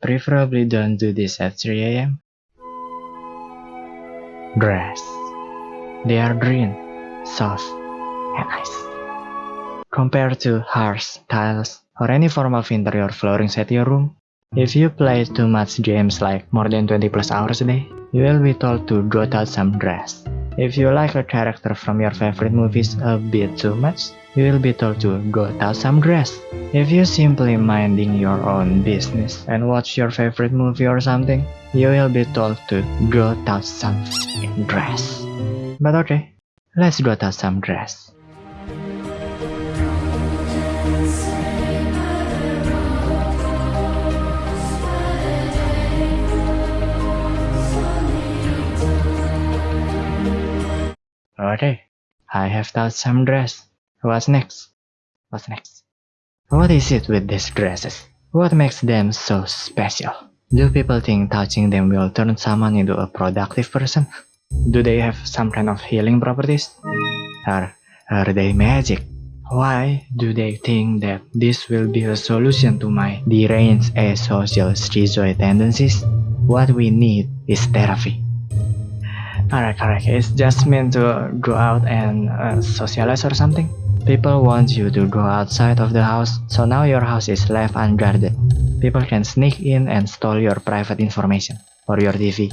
Preferably don't do this at 3 am. Dress. They are green, soft, and nice. Compared to harsh tiles or any form of interior flooring at your room, if you play too much games like more than 20 plus hours a day, you will be told to go out some dress. If you like a character from your favorite movies a bit too much, you will be told to go out some grass. If you simply minding your own business and watch your favorite movie or something, you will be told to go out some grass. But okay, let's go out some dress. Okay, I have thought some dress. What's next? What's next? What is it with these dresses? What makes them so special? Do people think touching them will turn someone into a productive person? Do they have some kind of healing properties? Or are they magic? Why do they think that this will be a solution to my deranged asocial schizoid tendencies? What we need is therapy. Alright, correct. It's just meant to go out and uh, socialize or something. People want you to go outside of the house, so now your house is left unguarded. People can sneak in and steal your private information, or your TV.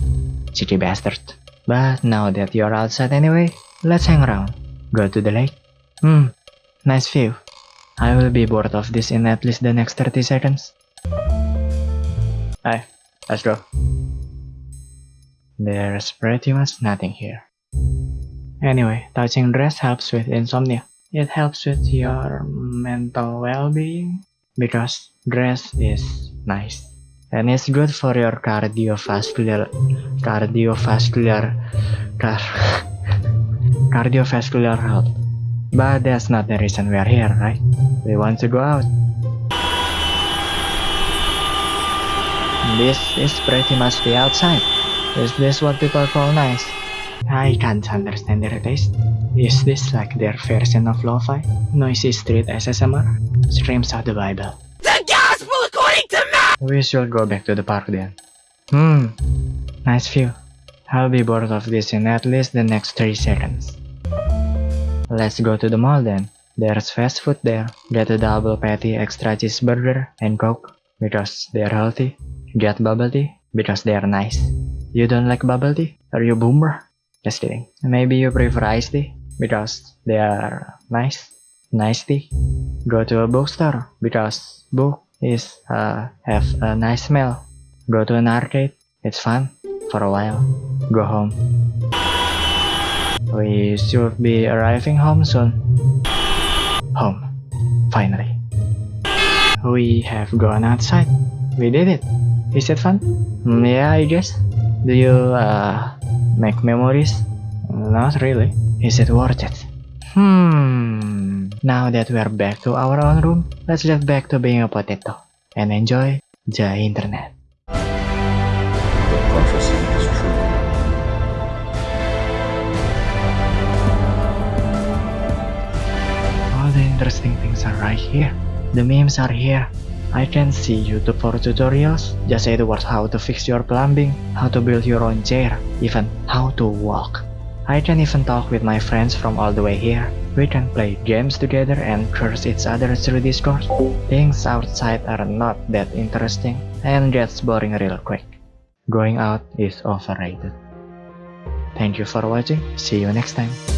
Cheeky bastard. But now that you're outside anyway, let's hang around. Go to the lake. Hmm, nice view. I will be bored of this in at least the next 30 seconds. Hey, let's go. There's pretty much nothing here. Anyway, touching dress helps with insomnia. It helps with your mental well-being because dress is nice. And it's good for your cardiovascular cardiovascular car, cardiovascular health. But that's not the reason we are here, right? We want to go out. This is pretty much the outside. Is this what people call nice? I can't understand their taste. Is this like their version of lo-fi? Noisy street ASMR? Streams of the Bible. The gospel according to Matt! We should go back to the park then. Hmm, nice view. I'll be bored of this in at least the next 3 seconds. Let's go to the mall then. There's fast food there. Get a double patty extra cheeseburger and coke because they're healthy. Get bubble tea because they're nice. You don't like bubble tea? Are you boomer? Just kidding. Maybe you prefer iced tea because they are nice. Nice tea. Go to a bookstore because book is uh, have a nice smell. Go to an arcade. It's fun for a while. Go home. We should be arriving home soon. Home. Finally. We have gone outside. We did it. Is it fun? Mm, yeah, I guess. Do you uh, make memories? Not really. Is it worth it? Hmm. Now that we're back to our own room, let's get back to being a potato and enjoy the internet. The prophecy is true. All the interesting things are right here. The memes are here. I can see YouTube for tutorials, just the how to fix your plumbing, how to build your own chair, even how to walk. I can even talk with my friends from all the way here. We can play games together and curse each other through Discord. Things outside are not that interesting and gets boring real quick. Going out is overrated. Thank you for watching, see you next time.